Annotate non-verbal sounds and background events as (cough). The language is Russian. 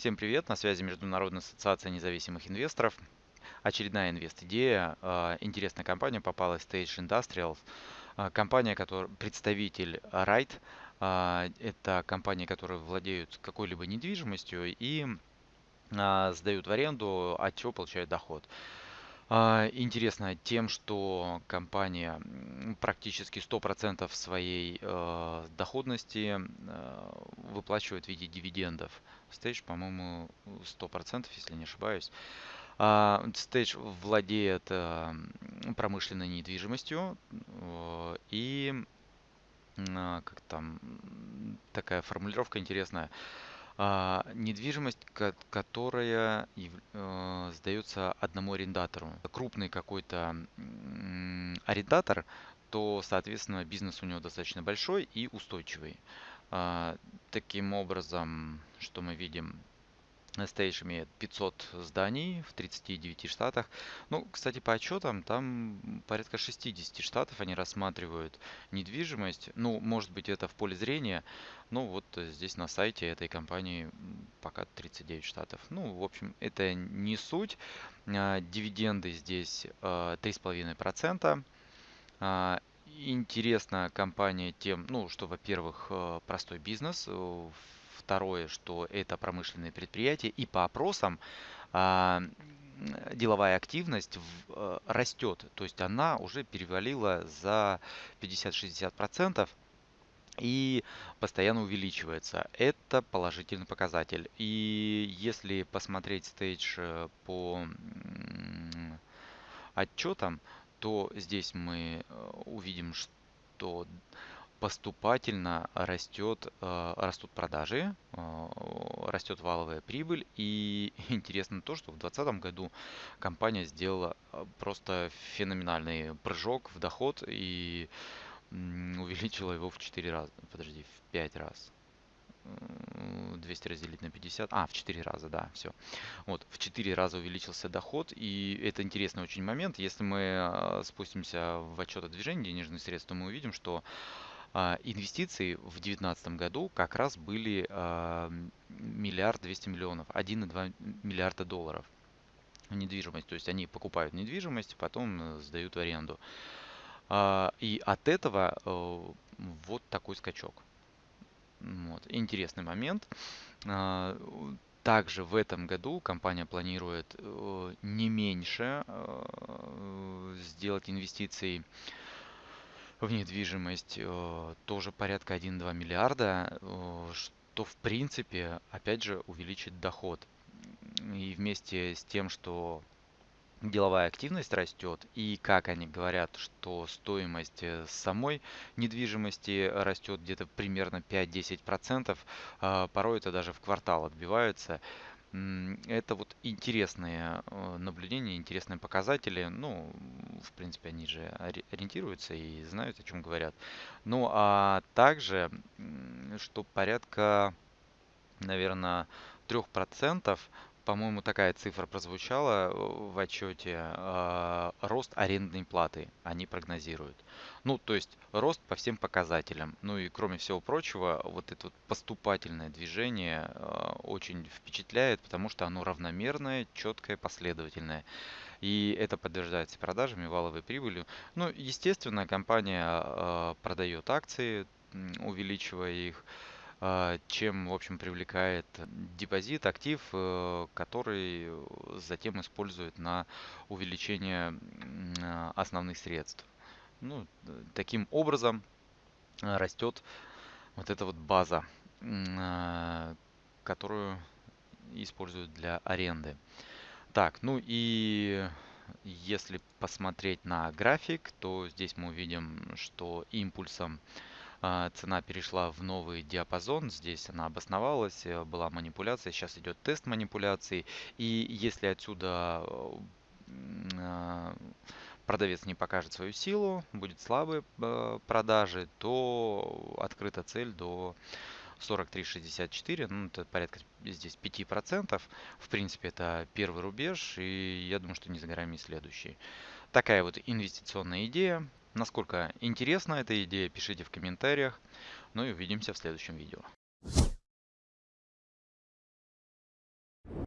Всем привет, на связи Международная ассоциация независимых инвесторов. Очередная инвест-идея. А, интересная компания попалась Stage Industrials. А, компания, которая представитель Right. А, это компания, которые владеют какой-либо недвижимостью и сдают в аренду, от чего получают доход. Интересно тем, что компания практически 100% своей э, доходности э, выплачивает в виде дивидендов. Stage, по-моему, 100%, если не ошибаюсь. Stage владеет э, промышленной недвижимостью и как там такая формулировка интересная а, недвижимость, которая э, сдается одному арендатору. Крупный какой-то арендатор, то, соответственно, бизнес у него достаточно большой и устойчивый. А, таким образом, что мы видим, Stage имеет 500 зданий в 39 штатах. Ну, кстати, по отчетам, там порядка 60 штатов они рассматривают недвижимость. Ну, может быть, это в поле зрения. Ну, вот здесь на сайте этой компании пока 39 штатов. Ну, в общем, это не суть. А, дивиденды здесь 3,5%. А, а, интересна компания тем, ну, что, во-первых, простой бизнес, Второе, что это промышленные предприятия. И по опросам а, деловая активность а, растет. То есть она уже перевалила за 50-60% и постоянно увеличивается. Это положительный показатель. И если посмотреть стейдж э, по отчетам, то здесь мы э, увидим, что поступательно растет, э, растут продажи, э, растет валовая прибыль. И (laughs) интересно то, что в 2020 году компания сделала э, просто феноменальный прыжок в доход и (laughs) увеличила его в 4 раза, подожди, в 5 раз. 200 разделить на 50, а, в 4 раза, да, все. Вот, в 4 раза увеличился доход, и это интересный очень момент. Если мы спустимся в отчет о движении денежных средств, то мы увидим, что инвестиции в 2019 году как раз были а, миллиард двести миллионов, 1,2 миллиарда долларов недвижимость. То есть они покупают недвижимость, потом э, сдают в аренду. А, и от этого э, вот такой скачок. Вот. Интересный момент. Также в этом году компания планирует э, не меньше сделать инвестиций в недвижимость э, тоже порядка 1-2 миллиарда, э, что в принципе опять же увеличит доход. И вместе с тем, что деловая активность растет, и как они говорят, что стоимость э, самой недвижимости растет где-то примерно 5-10%, а порой это даже в квартал отбивается. Это вот интересные э, наблюдения, интересные показатели. Ну, в принципе, они же ориентируются и знают, о чем говорят. Ну, а также, что порядка, наверное, 3% по-моему, такая цифра прозвучала в отчете. А, рост арендной платы они прогнозируют. Ну, то есть рост по всем показателям. Ну и кроме всего прочего, вот это вот поступательное движение а, очень впечатляет, потому что оно равномерное, четкое, последовательное. И это подтверждается продажами, валовой прибылью. Ну, естественно, компания а, продает акции, увеличивая их. А, чем, в общем, привлекает депозит, актив, э, который затем использует на увеличение а, основных средств. Ну, таким образом а, растет вот эта вот база, которую используют для аренды. Так, ну и если посмотреть на график, то здесь мы увидим, что импульсом а, цена перешла в новый диапазон, здесь она обосновалась, э, была манипуляция, сейчас идет тест манипуляции, и если отсюда а, продавец не покажет свою силу, будет слабые э, продажи, то открыта цель до 43,64, ну это порядка здесь 5%. В принципе, это первый рубеж, и я думаю, что не за горами следующий. Такая вот инвестиционная идея. Насколько интересна эта идея, пишите в комментариях. Ну и увидимся в следующем видео.